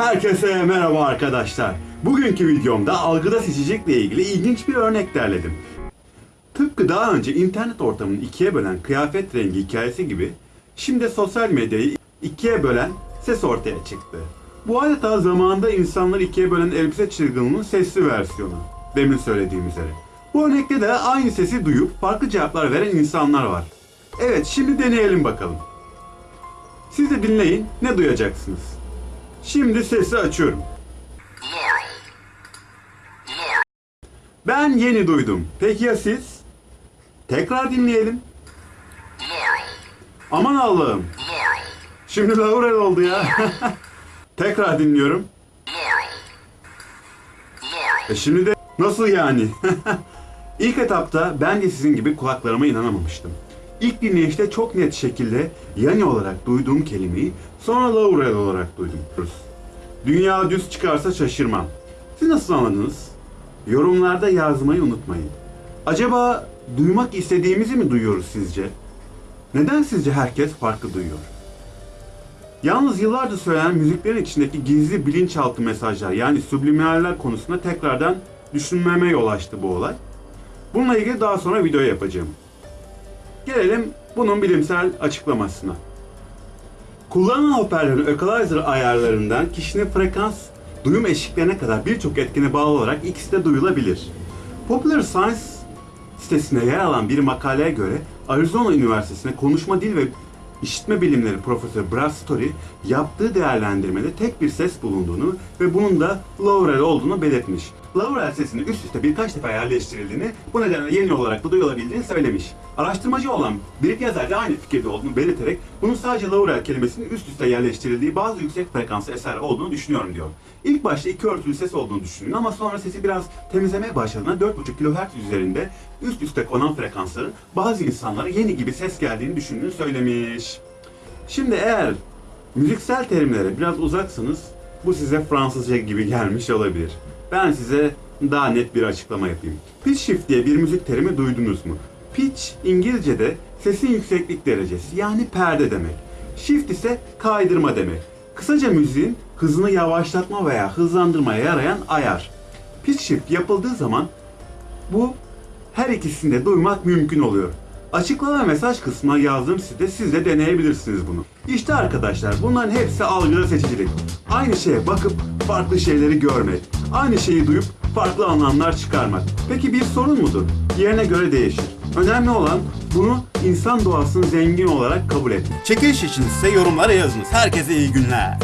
Herkese merhaba arkadaşlar. Bugünkü videomda algıda seçicilikle ilgili ilginç bir örnek derledim. Tıpkı daha önce internet ortamını ikiye bölen kıyafet rengi hikayesi gibi, şimdi sosyal medyayı ikiye bölen ses ortaya çıktı. Bu adeta zamanında insanları ikiye bölen elbise çılgınlığının sesli versiyonu. Demin söylediğim üzere. Bu örnekte de aynı sesi duyup farklı cevaplar veren insanlar var. Evet, şimdi deneyelim bakalım. Siz de dinleyin, ne duyacaksınız? Şimdi sesi açıyorum. Ben yeni duydum. Peki ya siz? Tekrar dinleyelim. Aman Allah'ım. Şimdi Laurel oldu ya. Tekrar dinliyorum. E şimdi de nasıl yani? İlk etapta ben de sizin gibi kulaklarıma inanamamıştım. İlk dinleyişte çok net şekilde Yani olarak duyduğum kelimeyi sonra Laurel olarak duydum. Dünya düz çıkarsa şaşırmam. Siz nasıl anladınız? Yorumlarda yazmayı unutmayın. Acaba duymak istediğimizi mi duyuyoruz sizce? Neden sizce herkes farklı duyuyor? Yalnız yıllardır söylenen müziklerin içindeki gizli bilinçaltı mesajlar yani subliminaller konusunda tekrardan düşünmeme yol açtı bu olay. Bununla ilgili daha sonra video yapacağım. Gelelim bunun bilimsel açıklamasına. Kullanılan hoparlörün equalizer ayarlarından kişinin frekans duyum eşiklerine kadar birçok etkene bağlı olarak ikisi de duyulabilir. Popular Science sitesinde yer alan bir makaleye göre Arizona Üniversitesi'nde konuşma dil ve işitme bilimleri profesör Brad Story yaptığı değerlendirmede tek bir ses bulunduğunu ve bunun da Laurel olduğunu belirtmiş. Laurel sesinin üst üste birkaç defa yerleştirildiğini, bu nedenle yeni olarak da duyulabildiğini söylemiş. Araştırmacı olan bir yazar da aynı fikirde olduğunu belirterek bunun sadece Laurel kelimesinin üst üste yerleştirildiği bazı yüksek frekanslı eser olduğunu düşünüyorum diyor. İlk başta iki örtülü ses olduğunu düşündüm ama sonra sesi biraz temizlemeye başladığında 4.5 kHz üzerinde üst üste konan frekansların bazı insanlara yeni gibi ses geldiğini düşündüğünü söylemiş. Şimdi eğer müziksel terimlere biraz uzaksanız bu size Fransızca gibi gelmiş olabilir. Ben size daha net bir açıklama yapayım. Pitch shift diye bir müzik terimi duydunuz mu? Pitch İngilizce'de sesin yükseklik derecesi yani perde demek. Shift ise kaydırma demek. Kısaca müziğin hızını yavaşlatma veya hızlandırmaya yarayan ayar. Pitch shift yapıldığı zaman bu her ikisini de duymak mümkün oluyor. Açıklama mesaj kısmına yazdığım sitede siz de deneyebilirsiniz bunu. İşte arkadaşlar bunların hepsi algıda seçicilik. Aynı şeye bakıp farklı şeyleri görmek. Aynı şeyi duyup farklı anlamlar çıkarmak. Peki bir sorun mudur? Yerine göre değişir. Önemli olan bunu insan doğasının zengin olarak kabul etmek. Çekiliş için ise yorumlara yazınız. Herkese iyi günler.